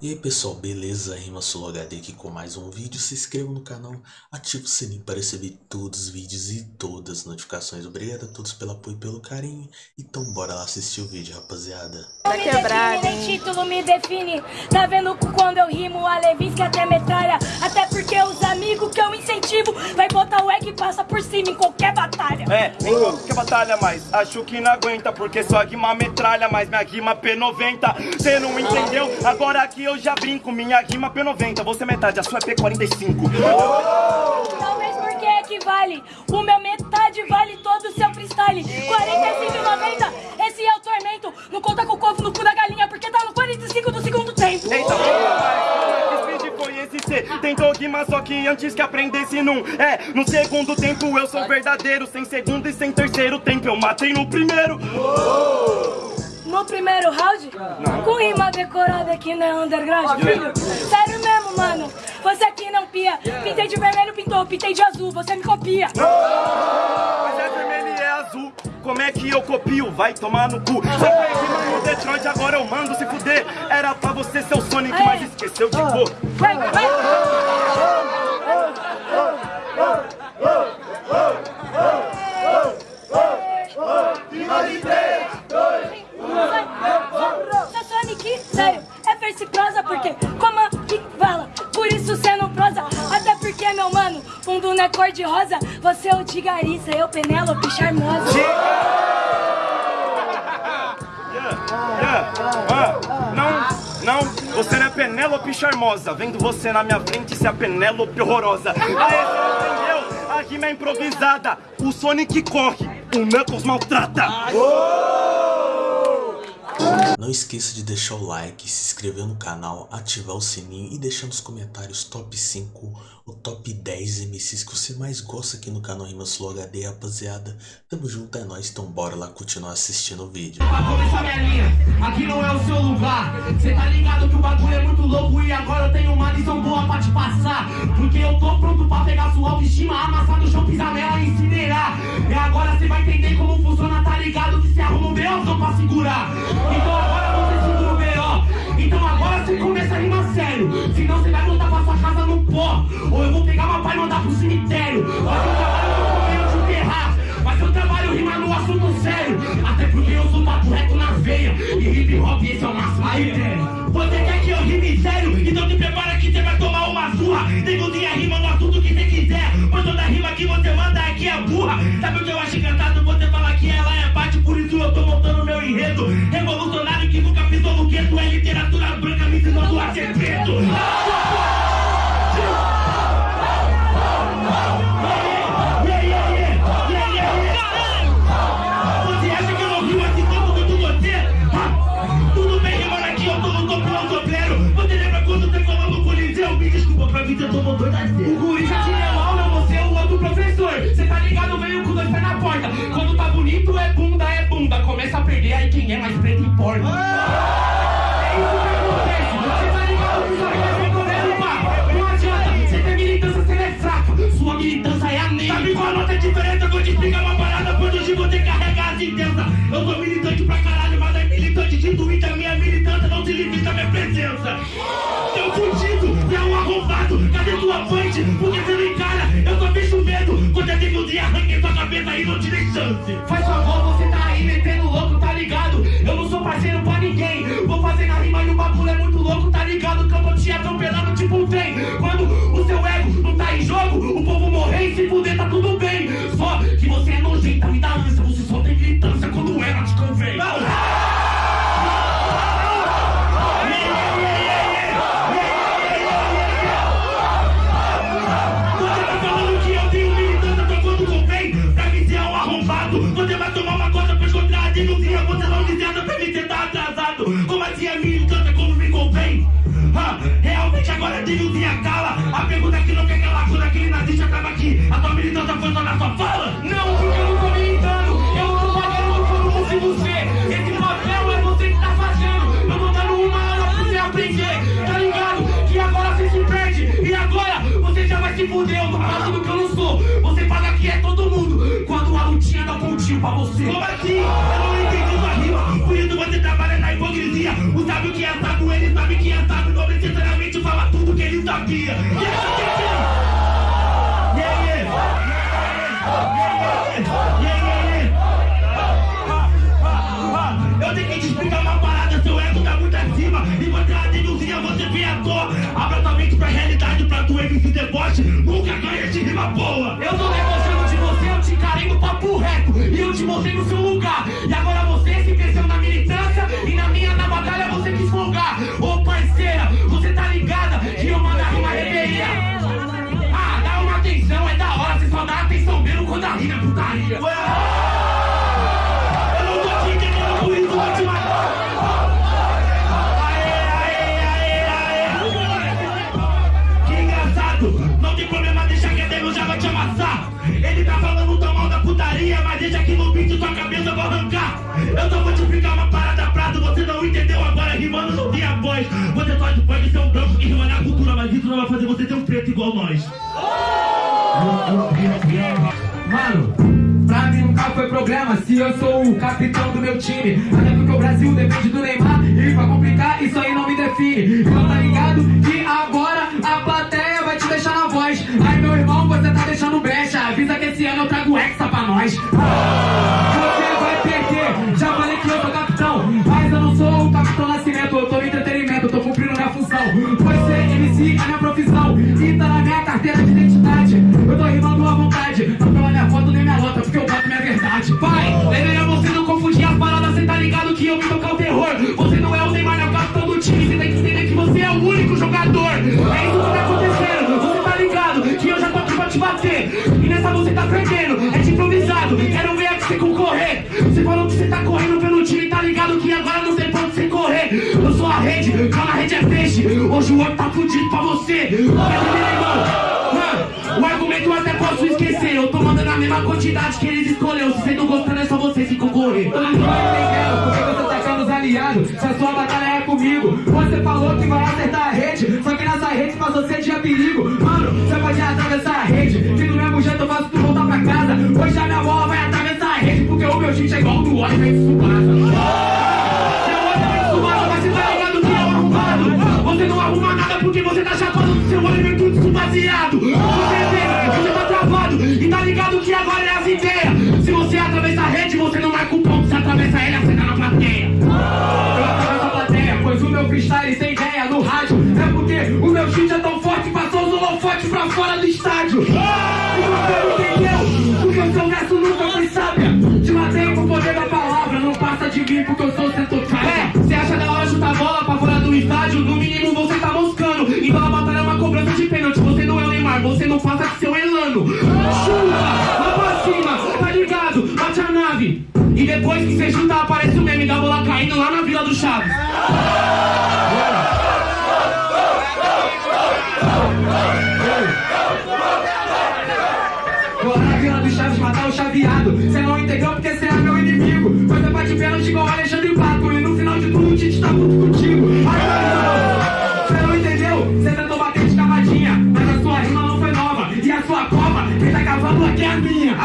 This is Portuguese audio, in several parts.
E aí pessoal, beleza? Rima HD aqui com mais um vídeo. Se inscreva no canal, ative o sininho para receber todos os vídeos e todas as notificações. Obrigado a todos pelo apoio e pelo carinho. Então bora lá assistir o vídeo, rapaziada. Tá título me define Tá vendo quando eu rimo A Levinsky até metralha Até porque os amigos que eu incentivo. Vai botar o egg e passa por cima em qualquer batalha. É, em qualquer batalha, mas acho que não aguenta Porque sua guima metralha, mas minha guima P90 Cê não entendeu? Agora aqui eu já brinco Minha guima P90, você é metade, a sua é P45 Talvez porque equivale O meu metade vale todo o seu freestyle. 45,90 Esse é o tormento. Não conta Guimar só que antes que aprendesse num. É, no segundo tempo eu sou verdadeiro Sem segundo e sem terceiro tempo eu matei no primeiro. No primeiro round, com rima decorada aqui na underground, filho. Sério mesmo, mano. Você aqui não pia. Pintei de vermelho, pintou, pintei de azul, você me copia. Mas é vermelho e é azul. Como é que eu copio? Vai tomar no cu. Só foi rima no Detroit, agora eu mando se fuder. Era pra você ser o Sonic, mas esqueceu de cor Vai, vai. Seu Sonic, sério, é verso e prosa porque como que fala, por isso cê não prosa Até porque, meu mano, fundo não é cor de rosa. Você é o de Garissa, eu Penélope charmosa. Yeah, ah, Não, não, você não é Penélope charmosa. Vendo você na minha frente, se é a Penélope horrorosa. Aê, você entendeu? A rima é improvisada. O Sonic corre, o Knuckles maltrata Não esqueça de deixar o like, se inscrever no canal, ativar o sininho e deixar nos comentários top 5 ou top 10 MCs que você mais gosta aqui no canal Rimas Flow HD, rapaziada. Tamo junto, é nóis, então bora lá continuar assistindo o vídeo. Aqui não é o seu lugar Cê tá ligado que o bagulho é muito louco E agora eu tenho uma lição boa pra te passar Porque eu tô pronto pra pegar sua autoestima Amassar no chão, pisar nela e incinerar E agora cê vai entender como funciona, tá ligado? Que cê arruma um B.O. pra segurar cê começa a rimar sério Senão cê vai voltar pra sua casa no pó. Ou eu vou pegar uma pá e mandar pro cemitério. Mas eu trabalho no meio de enterrar mas eu trabalho rimar no assunto sério. Até porque eu sou papo reto na veia. E hip hop esse é o máximo tem. Você quer que eu rime sério? Então te prepara que você vai tomar não dei chance. Faz favor, realmente agora a denúncia cala. A pergunta que não quer calar quando aquele nazista tava aqui. A tua militância foi só na sua fala? Não, porque eu não tô militando. Eu não tô pagando como fosse você. Esse papel é você que tá fazendo. Eu tô dando uma aula pra você aprender. Tá ligado? Que agora você se perde. E agora você já vai se fuder. Eu tô falando que eu não sou. Você fala que é todo mundo. Quando a lutinha dá pontinho pra você. Como assim? Eu não entendi sua rima. Por isso você trabalha na hipocrisia. O sábio que é sábio, Eu tenho que te explicar uma parada, seu ego tá muito acima. E é uma denilzinha, você vem à toa Abra tua mente pra realidade, pra tu MC deboche. Nunca ganha de rima boa. Eu tô debochando de você, eu te encarei no papo reto. E eu te mostrei no seu lugar. E agora você se cresceu mesmo quando a rima é putaria Eu não tô te entendendo, por isso vou te matar não tem problema, deixa que Deus já vai te amassar Ele tá falando tão mal da putaria, mas deixa que no beat tua cabeça eu vou arrancar Eu só vou te explicar uma parada prato, você não entendeu agora, rimando não tem a voz Você pode, pode ser um branco que rima na cultura, mas isso não vai fazer você ter um preto igual nós se eu sou o capitão do meu time. Até porque o Brasil depende do Neymar e pra complicar isso aí não me define. Então tá ligado que agora a plateia vai te deixar na voz. Aí meu irmão, você tá deixando brecha. Avisa que esse ano eu trago hexa pra nós. Você vai perder, já falei que eu sou capitão. Mas eu não sou o capitão Nascimento, eu tô no entretenimento, eu tô cumprindo minha função. Pois ser MC é minha profissão e tá na minha carteira de a rede, calma, a rede é peixe. Hoje o outro tá fudido pra você. Hã? O argumento eu até posso esquecer. Eu tô mandando a mesma quantidade que eles escolheu. Se você não gostando, é só você se concorrer. Eu não tô entendendo você tá os aliados. Se a sua batalha é comigo, você falou que vai acertar a rede. Só que nessa rede passou ser dia perigo. Mano, você pode atravessar a rede. Que do mesmo jeito eu faço tu voltar pra casa. Hoje a minha bola vai atravessar a rede. Porque o meu chute é igual do Oliver de Tsubasa. Depois que você chuta, aparece o meme da bola caindo lá na Vila do Chaves. Vou na Vila do Chaves matar o chaveado. Cê não entendeu porque cê é meu inimigo. Você bate pênalti igual Alexandre Pato. E no final de tudo o Tite tá puto contigo. Aí, Cê não entendeu? Cê tentou bater de cavadinha. Mas a sua rima não foi nova. E a sua cova, quem tá cavando aqui é a minha.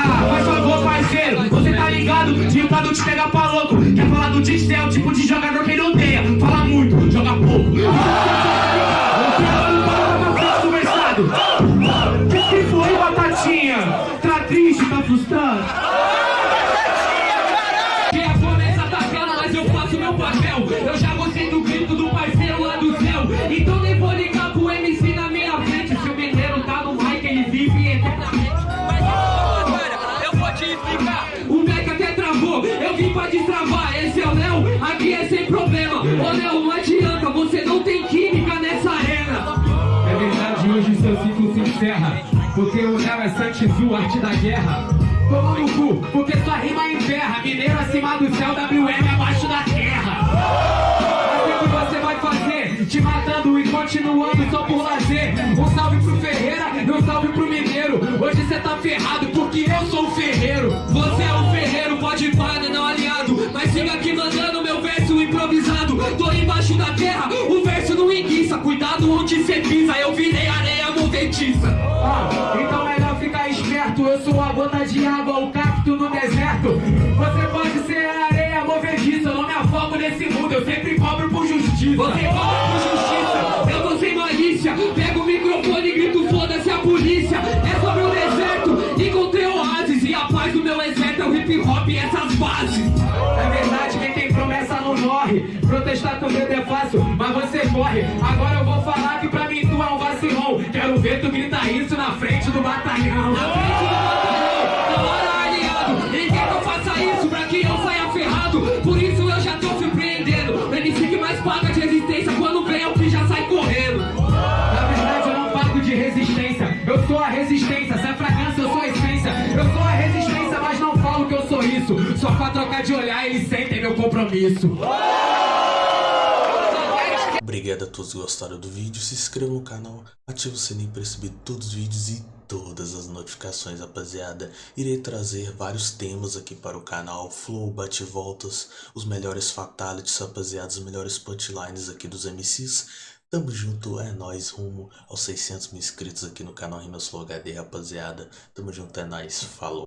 Tite? Cê é o tipo de jogador que é Santizu, arte da guerra. Toma no cu, porque sua rima enterra. Mineiro acima do céu, WM abaixo da terra. Assim que você vai fazer, te matando e continuando só por lazer. Um salve pro Ferreira e um salve pro Mineiro. Hoje cê tá ferrado porque eu sou o Ferreiro. Você é o Ferreiro, pode né, não aliado. Mas siga aqui mandando meu verso improvisado. Tô embaixo da terra, o verso não enguiça. Cuidado onde cê pisa, eu virei está com medo é fácil, mas você morre. Agora eu vou falar que pra mim tu é um vacilão. Quero ver tu gritar isso na frente do batalhão. Na frente do batalhão, na hora aliado. Quer que eu faça isso pra que eu saia ferrado? Por isso eu já tô surpreendendo. O MC que mais paga de resistência quando vem é o que já sai correndo. Na verdade eu não pago de resistência. Eu sou a resistência. Se é fragrância, eu sou a essência. Eu sou a resistência, mas não falo que eu sou isso. Só pra trocar de olhar, eles sentem meu compromisso. Obrigado a todos que gostaram do vídeo, se inscreva no canal, ative o sininho para receber todos os vídeos e todas as notificações, rapaziada. Irei trazer vários temas aqui para o canal, flow, bate-voltas, os melhores fatalities, rapaziada, os melhores punchlines aqui dos MCs. Tamo junto, é nóis, rumo aos 600 mil inscritos aqui no canal Rimas Flow HD, rapaziada. Tamo junto, é nóis, falou.